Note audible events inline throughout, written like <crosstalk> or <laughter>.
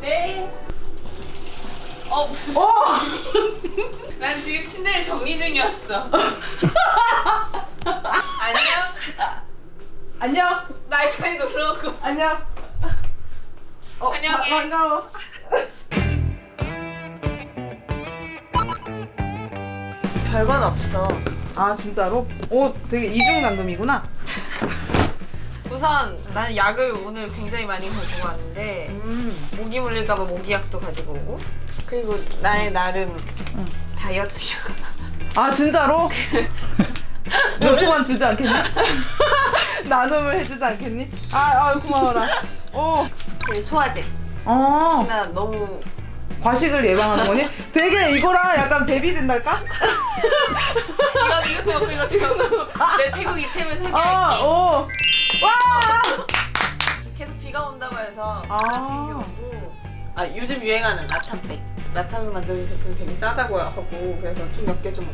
네. 어 무슨? 오! 난 지금 침대를 정리 중이었어. <laughs> 안녕. 안녕. 나이까지 놀러 오고. 안녕. 어, 안녕해. 바- 반가워. 별건 없어. 아 진짜로? 오 되게 이중당금이구나. <laughs> 우선 나는 약을 오늘 굉장히 많이 가지고 왔는데 음. 모기 물릴까봐 모기약도 가지고 오고 그리고 나의 나름 응. 다이어트야. 아 진짜로? <laughs> 몇 포만 주지 않겠니? <laughs> 나눔을 해주지 않겠니? 아, 아 고마워라. 오. 그 소화제. 어. 혹시나 너무 과식을 예방하는 거니? 되게 이거랑 약간 대비된달까? <laughs> 이거 이것도 먹고 이것도 먹고 내 태국 이템을 세개 아, 할게. 와! 계속 비가 온다고 해서 아. 챙겨오고 아 요즘 유행하는 라탄백 라탄을 만드는 제품 되게 싸다고 하고 그래서 좀 몇 개 좀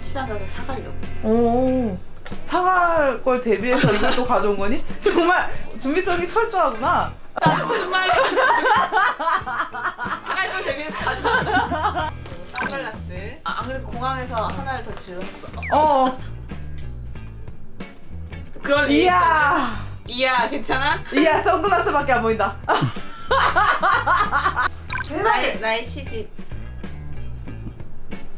시장 가서 사가려고 오. 사갈 걸 대비해서 이것도 가져온 거니? <laughs> 정말 준비성이 철저하구나. 나 무슨 말이야 <laughs> 사갈 걸 대비해서 가져왔다 <laughs> 선글라스 아, 안 그래도 공항에서 하나를 더 질렀어 어. 그럴 리 이야. 이야 괜찮아? 이야, 선글라스밖에 안 보인다. <laughs> 나의, 나의 시집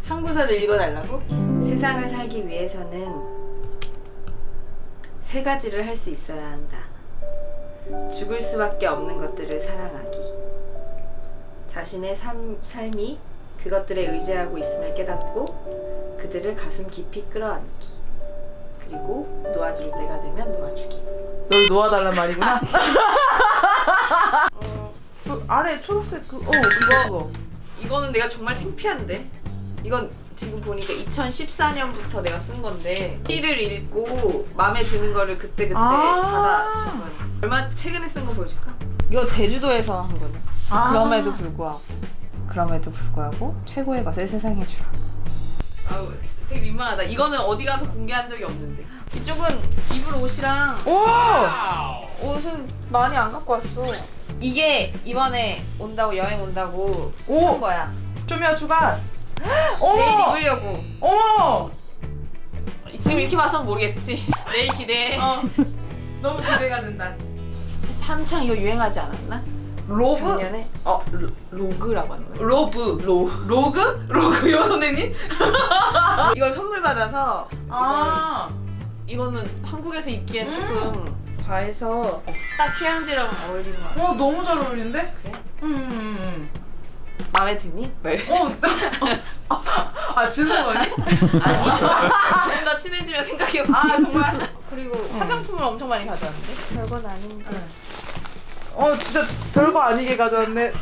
한 구절을 읽어달라고? 세상을 살기 위해서는 세 가지를 할 수 있어야 한다. 죽을 수밖에 없는 것들을 사랑하기. 자신의 삶, 삶이 그것들에 의지하고 있음을 깨닫고 그들을 가슴 깊이 끌어안기. 그리고 놓아줄 때가 되면 놓아주기. 널 놓아달란 말이구나. <laughs> 어, 그 아래 초록색 그, 어, 그거, 그거. 이거는 내가 정말 창피한데 이건 지금 보니까 2014년부터 내가 쓴 건데 시를 읽고 마음에 드는 거를 그때그때 아. 받아 적은 얼마 최근에 쓴 거 보여줄까? 이거 제주도에서 한 거네 아. 그럼에도 불구하고 그럼에도 불구하고 최고의 것을 세상에 주라 아우 되게 민망하다 이거는 어디 가서 공개한 적이 없는데 이쪽은 입을 옷이랑 오! 옷은 많이 안 갖고 왔어 이게 이번에 온다고 여행 온다고 오! 산 거야 조미야 추가. <gasps> 내일! 입으려고 어머! 지금 이렇게 봐선 모르겠지 <laughs> 내일 기대해 어. 너무 기대가 된다. 한창 이거 유행하지 않았나? 로브? 작년에 어 로, 로그라고 하는 거야 로브. 로. 로그? 로그요, 선생님? <laughs> 이걸 선물 받아서 아. 이거는 한국에서 입기엔 음. 조금 과해서 딱 휴양지랑 어울리는 거 같아 어, 너무 잘 어울리는데? 그래? 음, 음, 마음에 드니? 왜? 음. 어. <laughs> 아, 주는 거니? <laughs> 아니 조금 더 친해지면 생각해볼게 아, 정말? 그리고 화장품을 엄청 많이 가져왔는데 별건 아닌데 어, 진짜 별거 아니게 가져왔네. <laughs>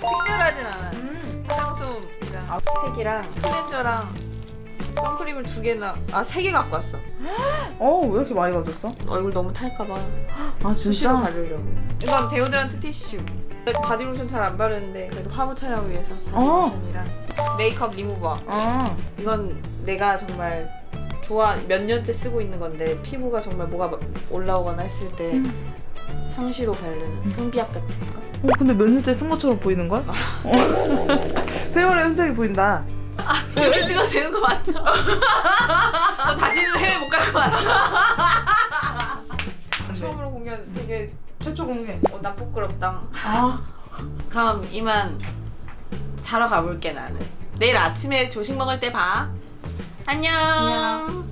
특별하진 않아 음. 화장솜이랑 팩이랑 클렌저랑 선크림을 두 개나 아 세 개 갖고 왔어 어, 왜 이렇게 많이 가져왔어? 얼굴 너무 탈까봐 아, 수시로 바르려고 이건 데오드란트 티슈 바디로션 잘 안 바르는데 그래도 화보 촬영을 위해서 어. 바디로션이랑 메이크업 리무버 아. 이건 내가 정말 좋아 몇 년째 쓰고 있는 건데 피부가 정말 뭐가 올라오거나 했을 때 음. 상시로 바르는 상비약 같은 거 어, 근데 몇 년째 쓴 것처럼 보이는걸? <laughs> 어. <laughs> 세월의 흔적이 보인다. 여기 찍어도 되는 거 맞죠? 저 다시는 해외 못 갈 것 같아 처음으로 공연 되게 최초 공개. 어, 나 부끄럽다 아. 그럼 이만 자러 가볼게 나는 내일 아침에 조식 먹을 때 봐 안녕, 안녕.